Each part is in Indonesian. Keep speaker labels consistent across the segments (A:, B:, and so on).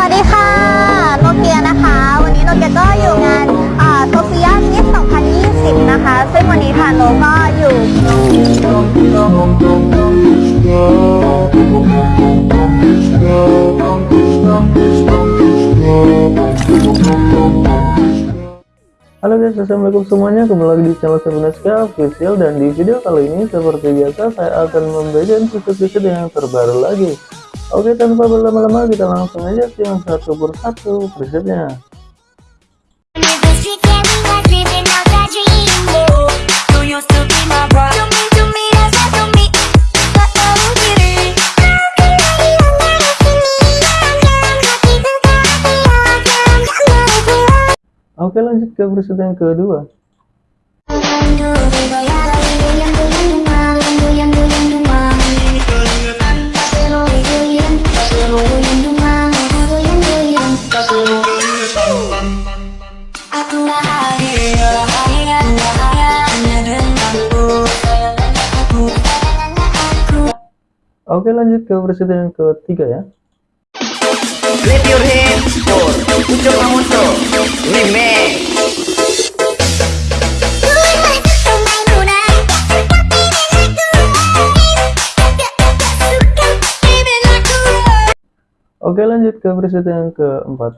A: วัสดีค่ะ โนเกียนะคะ วันนี้โนเกียก็อยู่งานโซเฟียมิส2020 นะคะ ซึ่งวันนี้ทานโนก็อยู่
B: Halo guys, assalamualaikum semuanya. Kembali lagi di channel Sebenaska Official dan di video kali ini seperti biasa saya akan membagikan fitur-fitur yang terbaru lagi. Oke, tanpa berlama-lama kita langsung aja simak satu persatu presetnya. Oke lanjut ke preset yang kedua. Oke lanjut ke preset yang ketiga ya.
C: Clap your hands for
B: Oke lanjut ke preset yang keempat.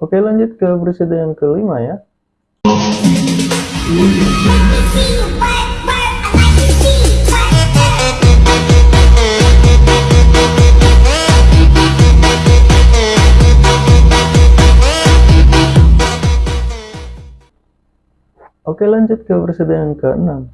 B: Oke lanjut ke preset yang kelima ya. Oke lanjut ke preset yang keenam.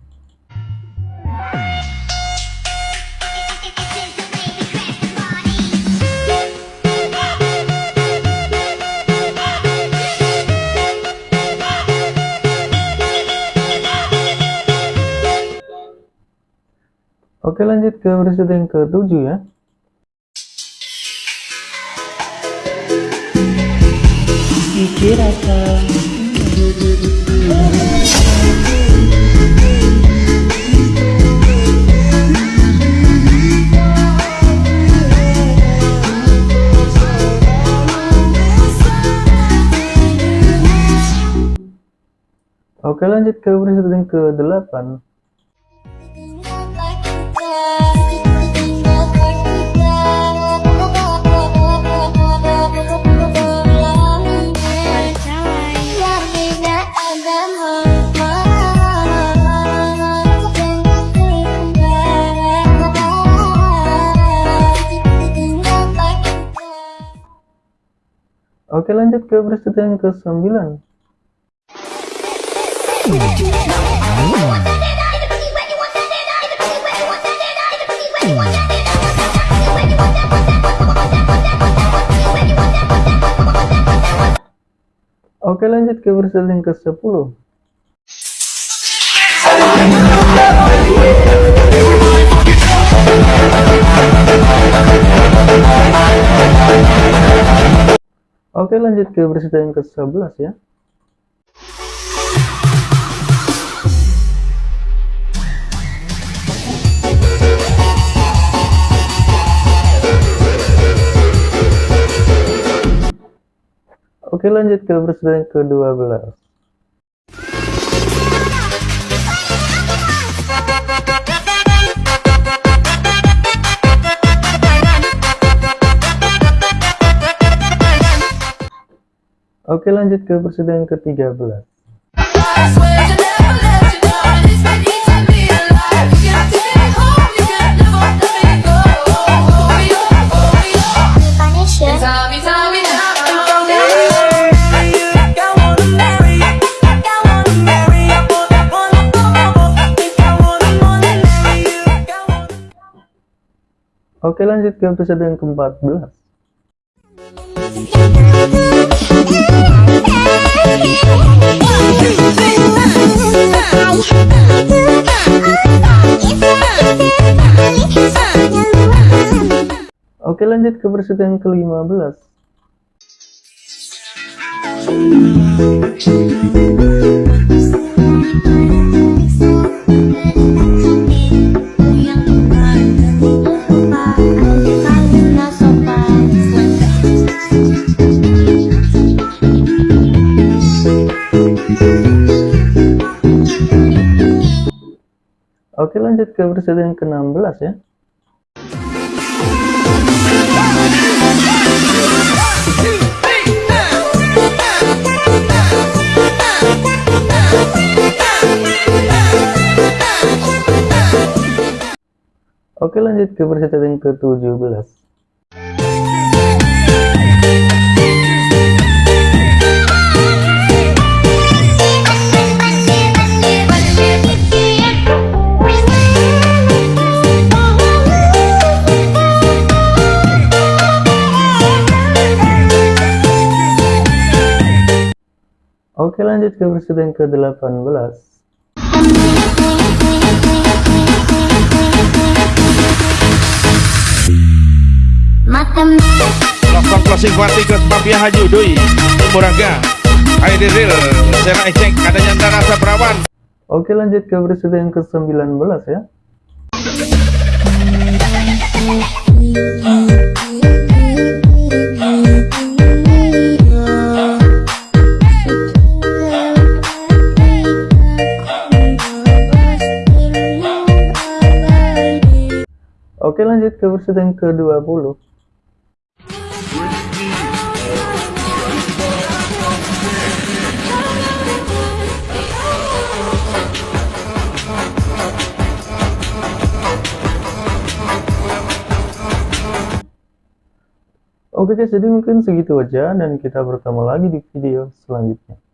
B: Oke lanjut ke preset yang ketujuh ya. Oke lanjut ke preset yang ke-8 Oke lanjut ke preset yang ke-9 Oke lanjut ke preset yang ke-10 Oke lanjut ke preset yang ke-11 ya. Oke lanjut ke preset yang ke-12 Oke lanjut ke yang ke-13 Oke lanjut ke episode yang ke-14
A: Thank you.
B: Oke lanjut ke versi yang ke-15 Oke lanjut ke yang ke-16 ya. Oke lanjut ke yang ke-17 Oke lanjut ke yang ke-18
D: Lakukan closing party ke Papia Haji Udui. Muraga Sena Ecek Adanya Rasa Perawan.
B: Oke lanjut ke versi yang ke-19 ya Oke lanjut ke versi yang ke-20 Oke guys, jadi mungkin segitu aja dan kita bertemu lagi di video selanjutnya.